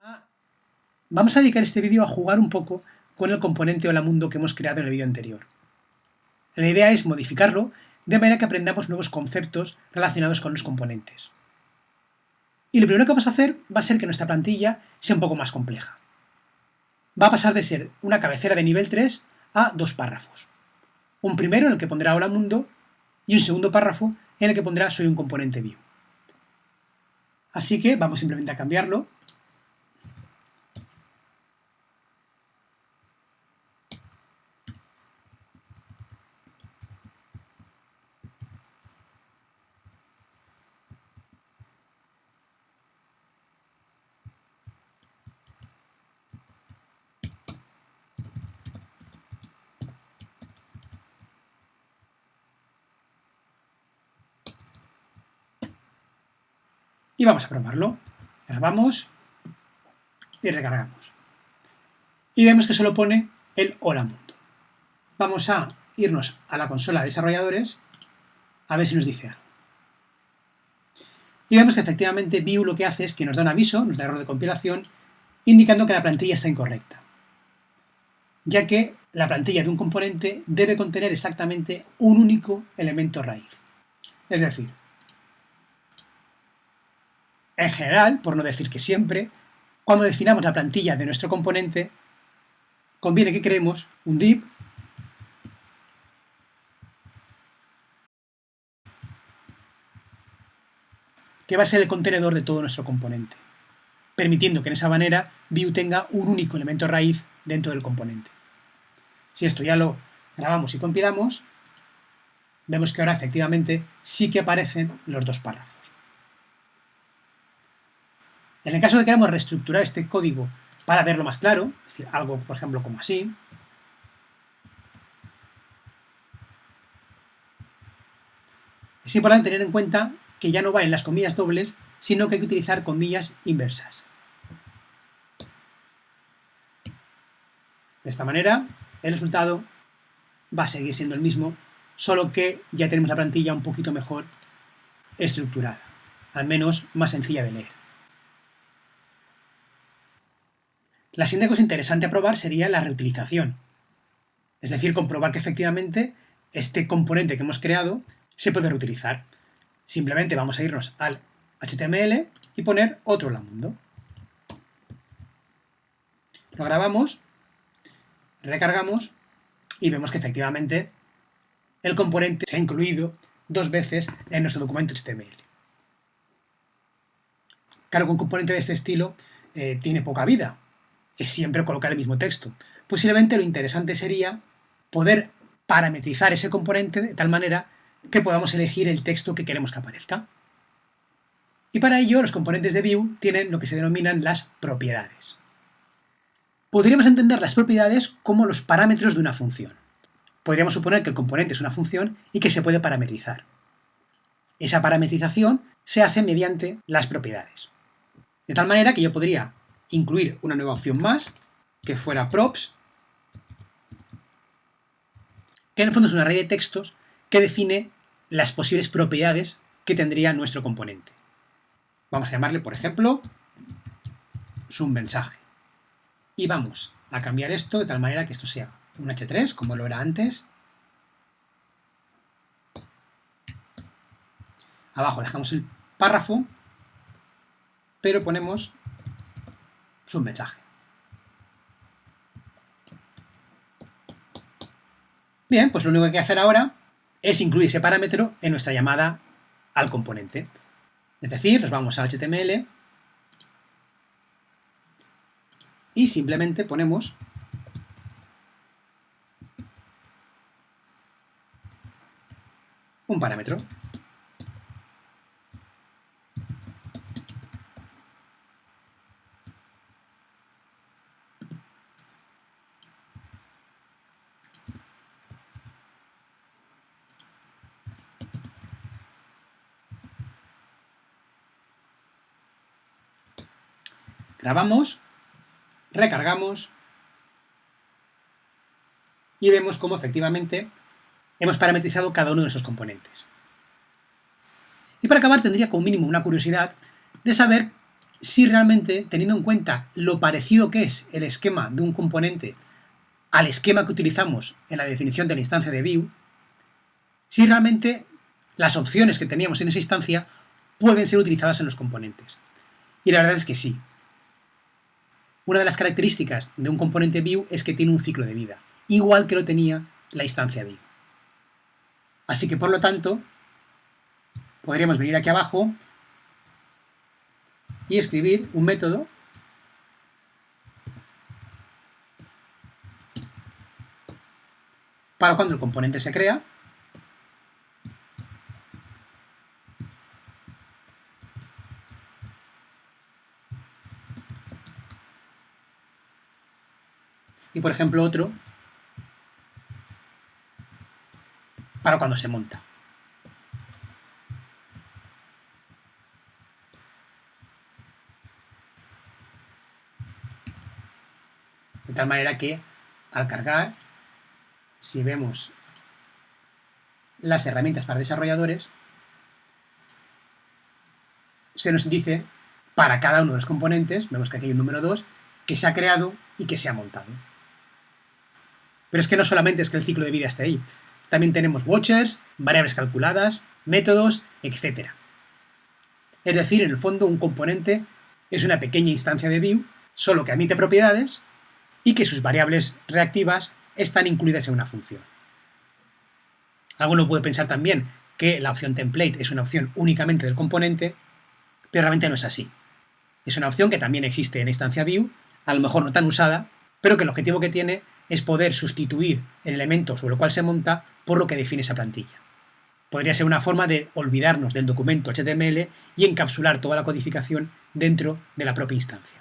Ah, vamos a dedicar este vídeo a jugar un poco con el componente Hola Mundo que hemos creado en el vídeo anterior. La idea es modificarlo de manera que aprendamos nuevos conceptos relacionados con los componentes. Y lo primero que vamos a hacer va a ser que nuestra plantilla sea un poco más compleja. Va a pasar de ser una cabecera de nivel 3 a dos párrafos. Un primero en el que pondrá Hola Mundo y un segundo párrafo en el que pondrá Soy un componente view. Así que vamos simplemente a cambiarlo y vamos a probarlo. Grabamos y recargamos. Y vemos que solo pone el hola mundo. Vamos a irnos a la consola de desarrolladores a ver si nos dice algo. Y vemos que efectivamente Vue lo que hace es que nos da un aviso, nos da error de compilación, indicando que la plantilla está incorrecta. Ya que la plantilla de un componente debe contener exactamente un único elemento raíz. Es decir, en general, por no decir que siempre, cuando definamos la plantilla de nuestro componente, conviene que creemos un div que va a ser el contenedor de todo nuestro componente, permitiendo que en esa manera Vue tenga un único elemento raíz dentro del componente. Si esto ya lo grabamos y compilamos, vemos que ahora efectivamente sí que aparecen los dos párrafos. En el caso de que queramos reestructurar este código para verlo más claro, es decir, algo, por ejemplo, como así, es importante tener en cuenta que ya no va en las comillas dobles, sino que hay que utilizar comillas inversas. De esta manera, el resultado va a seguir siendo el mismo, solo que ya tenemos la plantilla un poquito mejor estructurada, al menos más sencilla de leer. La siguiente cosa interesante a probar sería la reutilización. Es decir, comprobar que efectivamente este componente que hemos creado se puede reutilizar. Simplemente vamos a irnos al HTML y poner otro mundo. Lo grabamos, recargamos y vemos que efectivamente el componente se ha incluido dos veces en nuestro documento HTML. Claro que un componente de este estilo eh, tiene poca vida, es siempre colocar el mismo texto. Posiblemente lo interesante sería poder parametrizar ese componente de tal manera que podamos elegir el texto que queremos que aparezca. Y para ello los componentes de Vue tienen lo que se denominan las propiedades. Podríamos entender las propiedades como los parámetros de una función. Podríamos suponer que el componente es una función y que se puede parametrizar. Esa parametrización se hace mediante las propiedades. De tal manera que yo podría incluir una nueva opción más, que fuera props, que en el fondo es una array de textos que define las posibles propiedades que tendría nuestro componente. Vamos a llamarle, por ejemplo, un mensaje. Y vamos a cambiar esto de tal manera que esto sea un h3, como lo era antes. Abajo dejamos el párrafo, pero ponemos un mensaje. Bien, pues lo único que hay que hacer ahora es incluir ese parámetro en nuestra llamada al componente. Es decir, nos vamos al HTML y simplemente ponemos un parámetro. Grabamos, recargamos y vemos cómo efectivamente hemos parametrizado cada uno de esos componentes. Y para acabar tendría como mínimo una curiosidad de saber si realmente, teniendo en cuenta lo parecido que es el esquema de un componente al esquema que utilizamos en la definición de la instancia de view, si realmente las opciones que teníamos en esa instancia pueden ser utilizadas en los componentes. Y la verdad es que sí. Una de las características de un componente view es que tiene un ciclo de vida, igual que lo tenía la instancia view. Así que por lo tanto, podríamos venir aquí abajo y escribir un método para cuando el componente se crea y por ejemplo otro para cuando se monta. De tal manera que al cargar, si vemos las herramientas para desarrolladores, se nos dice para cada uno de los componentes, vemos que aquí hay un número 2, que se ha creado y que se ha montado. Pero es que no solamente es que el ciclo de vida esté ahí, también tenemos watchers, variables calculadas, métodos, etc. Es decir, en el fondo un componente es una pequeña instancia de view, solo que admite propiedades y que sus variables reactivas están incluidas en una función. Alguno puede pensar también que la opción template es una opción únicamente del componente, pero realmente no es así. Es una opción que también existe en instancia view, a lo mejor no tan usada, pero que el objetivo que tiene es poder sustituir el elemento sobre el cual se monta por lo que define esa plantilla. Podría ser una forma de olvidarnos del documento HTML y encapsular toda la codificación dentro de la propia instancia.